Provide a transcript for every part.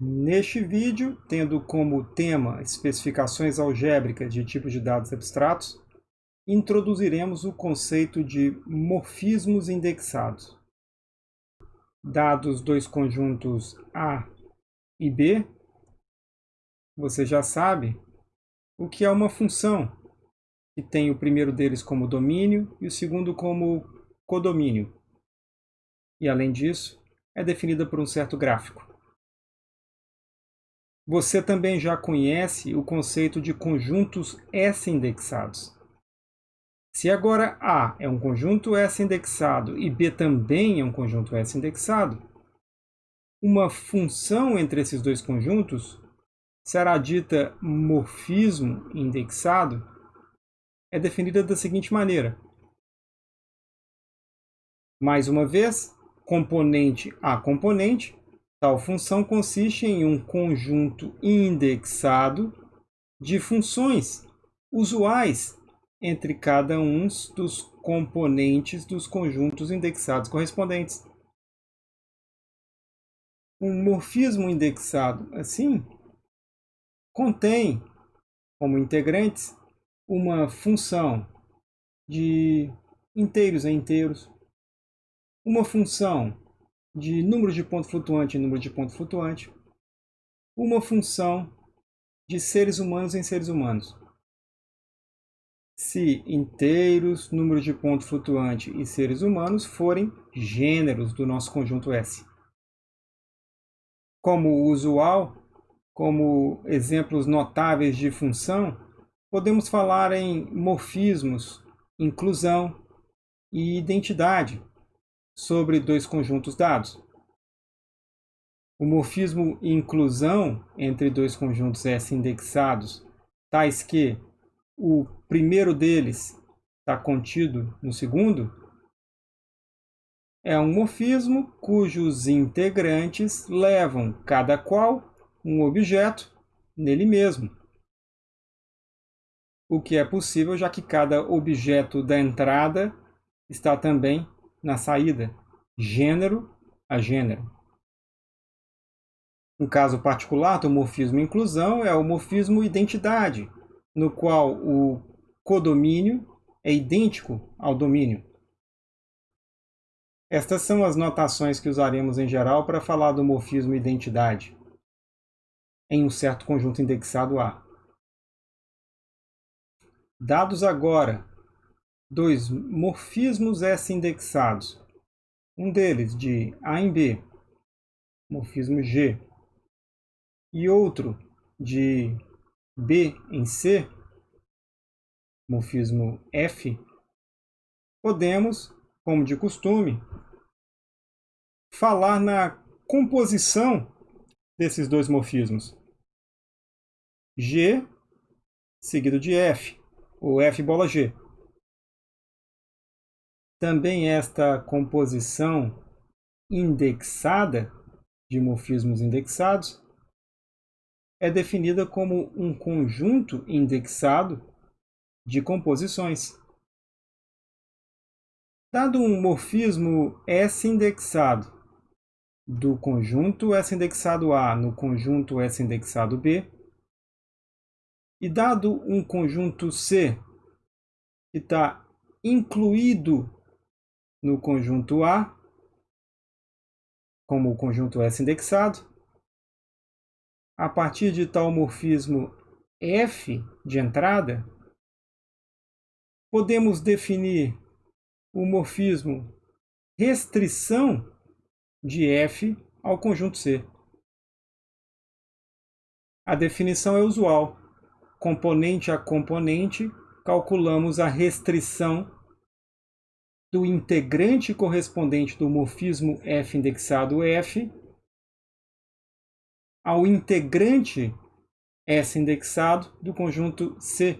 Neste vídeo, tendo como tema especificações algébricas de tipos de dados abstratos, introduziremos o conceito de morfismos indexados. Dados dois conjuntos A e B, você já sabe o que é uma função, que tem o primeiro deles como domínio e o segundo como codomínio. E, além disso, é definida por um certo gráfico. Você também já conhece o conceito de conjuntos S-indexados. Se agora A é um conjunto S-indexado e B também é um conjunto S-indexado, uma função entre esses dois conjuntos será dita morfismo indexado, é definida da seguinte maneira. Mais uma vez, componente a componente, tal função consiste em um conjunto indexado de funções usuais entre cada um dos componentes dos conjuntos indexados correspondentes. Um morfismo indexado, assim, contém como integrantes uma função de inteiros a inteiros, uma função de número de ponto flutuante em número de ponto flutuante, uma função de seres humanos em seres humanos se inteiros, número de ponto flutuante e seres humanos forem gêneros do nosso conjunto S. Como usual, como exemplos notáveis de função, podemos falar em morfismos, inclusão e identidade sobre dois conjuntos dados. O morfismo inclusão entre dois conjuntos S indexados, tais que o primeiro deles está contido no segundo, é um morfismo cujos integrantes levam cada qual um objeto nele mesmo. O que é possível já que cada objeto da entrada está também na saída, gênero a gênero. Um caso particular do morfismo inclusão é o morfismo identidade, no qual o codomínio é idêntico ao domínio. Estas são as notações que usaremos em geral para falar do morfismo identidade em um certo conjunto indexado A. Dados agora dois morfismos S indexados, um deles de A em B, morfismo G, e outro de B em C, morfismo F, podemos, como de costume, falar na composição desses dois morfismos. G seguido de F, ou F bola G. Também esta composição indexada de morfismos indexados é definida como um conjunto indexado de composições. Dado um morfismo S indexado do conjunto S indexado A no conjunto S indexado B, e dado um conjunto C que está incluído no conjunto A, como o conjunto S indexado, a partir de tal morfismo F de entrada, podemos definir o morfismo restrição de F ao conjunto C. A definição é usual. Componente a componente, calculamos a restrição do integrante correspondente do morfismo F indexado F ao integrante S indexado do conjunto C.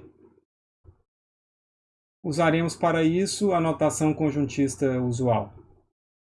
Usaremos para isso a notação conjuntista usual.